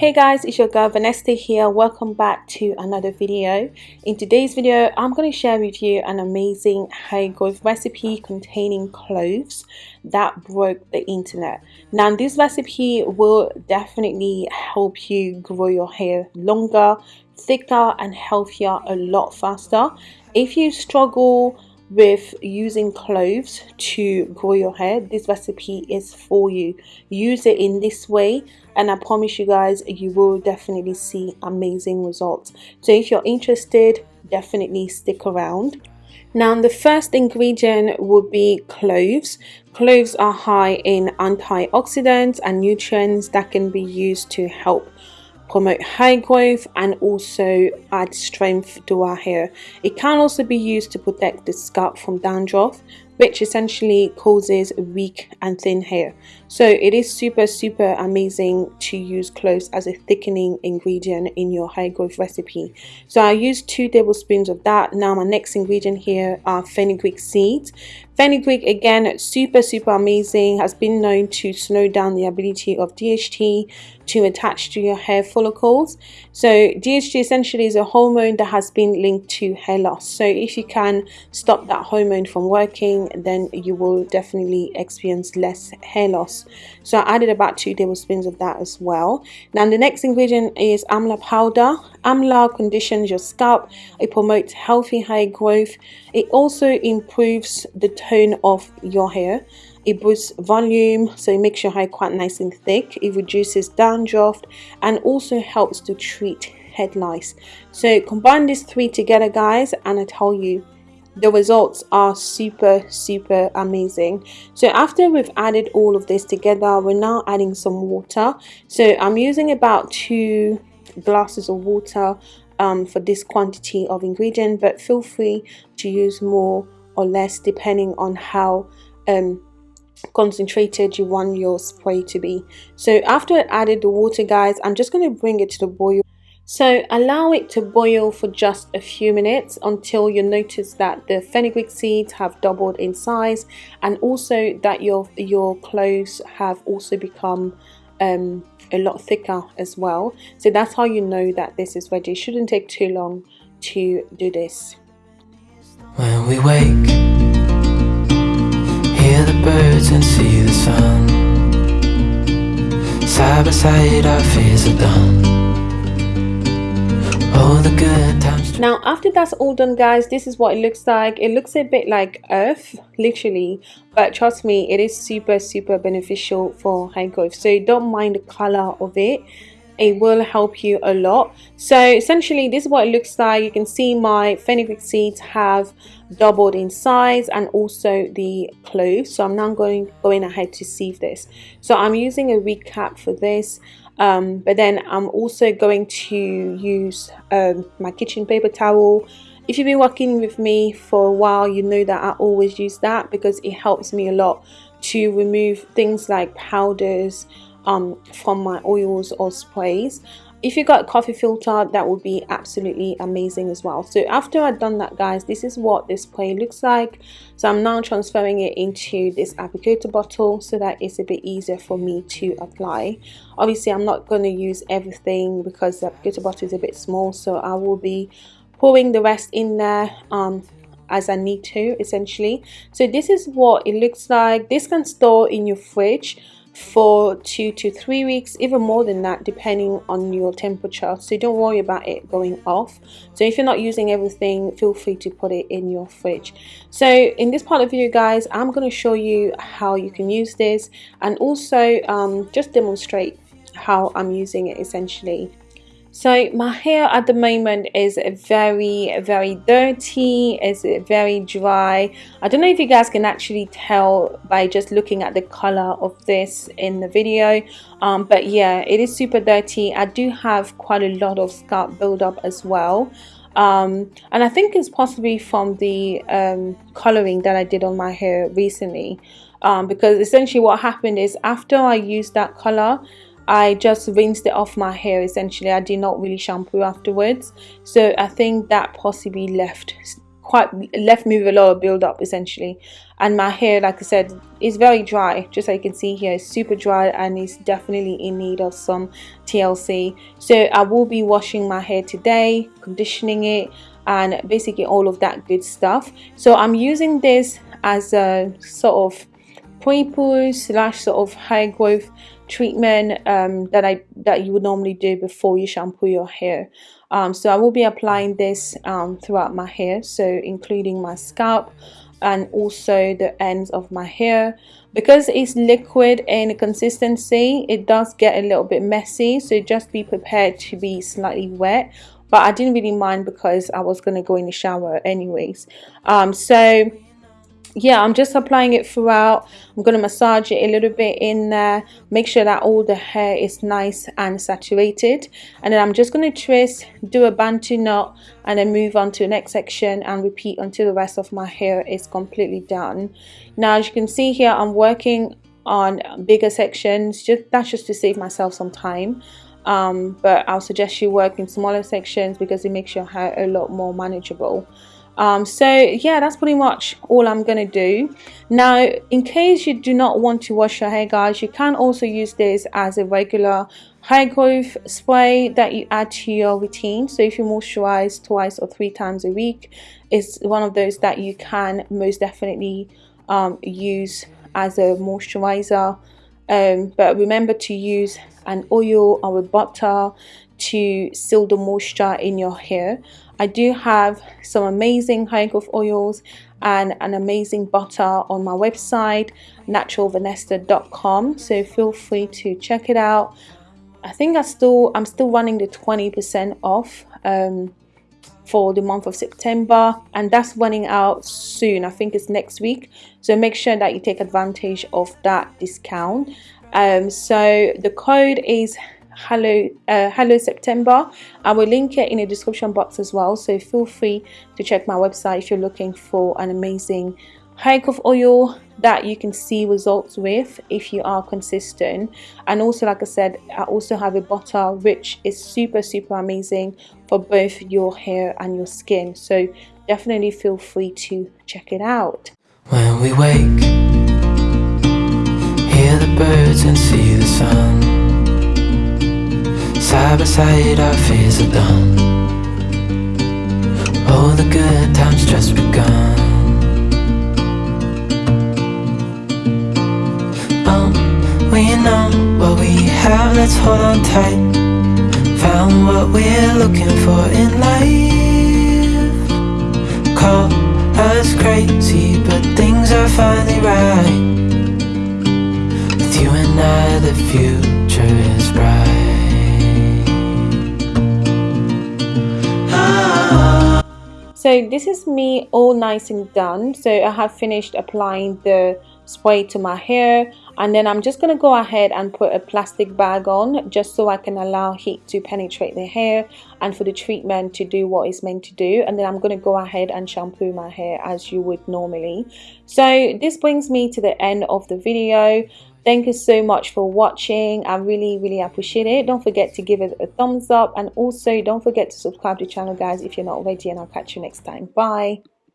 Hey guys, it's your girl Vanessa here. Welcome back to another video. In today's video, I'm going to share with you an amazing hair growth recipe containing cloves that broke the internet. Now, this recipe will definitely help you grow your hair longer, thicker and healthier a lot faster. If you struggle with using cloves to grow your hair. This recipe is for you. Use it in this way and I promise you guys you will definitely see amazing results. So if you're interested definitely stick around. Now the first ingredient would be cloves. Cloves are high in antioxidants and nutrients that can be used to help promote hair growth and also add strength to our hair. It can also be used to protect the scalp from dandruff which essentially causes weak and thin hair. So it is super super amazing to use cloves as a thickening ingredient in your high growth recipe. So I used two tablespoons of that. Now my next ingredient here are fenugreek seeds. Fenugreek again super super amazing has been known to slow down the ability of DHT to attach to your hair follicles. So DHT essentially is a hormone that has been linked to hair loss. So if you can stop that hormone from working then you will definitely experience less hair loss. So I added about two tablespoons of that as well. Now the next ingredient is amla powder. Amla conditions your scalp. It promotes healthy hair growth. It also improves the tone of your hair it boosts volume so it makes your hair quite nice and thick it reduces dandruff and also helps to treat head lice so combine these three together guys and i tell you the results are super super amazing. So after we've added all of this together we're now adding some water. So i'm using about two glasses of water um, for this quantity of ingredient but feel free to use more or less depending on how um, concentrated you want your spray to be. So after I added the water guys I'm just going to bring it to the boil so allow it to boil for just a few minutes until you notice that the fenugreek seeds have doubled in size and also that your your cloves have also become um, a lot thicker as well. So that's how you know that this is ready. It shouldn't take too long to do this. When we wake, hear the birds and see the sun. Side by side our fears are done now after that's all done guys this is what it looks like. It looks a bit like earth literally but trust me it is super super beneficial for hair growth. So don't mind the color of it. It will help you a lot. So essentially this is what it looks like. You can see my fenugreek seeds have doubled in size and also the cloves so i'm now going going ahead to sieve this. So i'm using a recap for this um, but then I'm also going to use um, my kitchen paper towel. If you've been working with me for a while you know that I always use that because it helps me a lot to remove things like powders um, from my oils or sprays if you got a coffee filter that would be absolutely amazing as well. So after I've done that guys this is what this spray looks like. So I'm now transferring it into this applicator bottle so that it's a bit easier for me to apply. Obviously I'm not going to use everything because the applicator bottle is a bit small so I will be pouring the rest in there um, as I need to essentially. So this is what it looks like. This can store in your fridge for two to three weeks even more than that depending on your temperature. So don't worry about it going off. So if you're not using everything feel free to put it in your fridge. So in this part of the video guys i'm going to show you how you can use this and also um, just demonstrate how i'm using it essentially so my hair at the moment is very very dirty it's very dry. I don't know if you guys can actually tell by just looking at the color of this in the video um, but yeah it is super dirty. I do have quite a lot of scalp buildup as well um, and I think it's possibly from the um, coloring that I did on my hair recently um, because essentially what happened is after I used that color I just rinsed it off my hair essentially. I did not really shampoo afterwards. So I think that possibly left quite left me with a lot of build up essentially. And my hair like I said is very dry. Just like you can see here it's super dry and it's definitely in need of some TLC so I will be washing my hair today conditioning it and basically all of that good stuff. So I'm using this as a sort of pre-poo slash sort of hair growth treatment um, that I that you would normally do before you shampoo your hair. Um, so I will be applying this um, throughout my hair. So including my scalp and also the ends of my hair. Because it's liquid in consistency it does get a little bit messy. So just be prepared to be slightly wet. But I didn't really mind because I was going to go in the shower anyways. Um, so yeah i'm just applying it throughout. I'm going to massage it a little bit in there make sure that all the hair is nice and saturated. And then i'm just going to twist do a bantu knot and then move on to the next section and repeat until the rest of my hair is completely done. Now as you can see here i'm working on bigger sections. Just that's just to save myself some time. Um, but I'll suggest you work in smaller sections because it makes your hair a lot more manageable um, so yeah that's pretty much all I'm gonna do. Now in case you do not want to wash your hair guys you can also use this as a regular hair growth spray that you add to your routine. So if you moisturize twice or three times a week it's one of those that you can most definitely um, use as a moisturizer. Um, but remember to use an oil or a butter to seal the moisture in your hair. I do have some amazing hair growth oils and an amazing butter on my website naturalvanessa.com so feel free to check it out. I think I still I'm still running the 20% off um, for the month of September and that's running out soon. I think it's next week. So make sure that you take advantage of that discount. Um, so the code is hello uh, hello september. I will link it in the description box as well so feel free to check my website if you're looking for an amazing hair of oil that you can see results with if you are consistent. And also like i said i also have a butter which is super super amazing for both your hair and your skin. So definitely feel free to check it out. When we wake hear the birds and see the sun Side by side our fears are done. All the good times just begun. Oh, we know what we have, let's hold on tight. Found what we're looking for in life. Call us crazy, but things are finally right. With you and I, the future is bright so this is me all nice and done. So I have finished applying the spray to my hair and then I'm just going to go ahead and put a plastic bag on just so I can allow heat to penetrate the hair and for the treatment to do what it's meant to do. And then I'm going to go ahead and shampoo my hair as you would normally. So this brings me to the end of the video Thank you so much for watching. I really, really appreciate it. Don't forget to give it a thumbs up and also don't forget to subscribe to the channel, guys, if you're not already. And I'll catch you next time. Bye.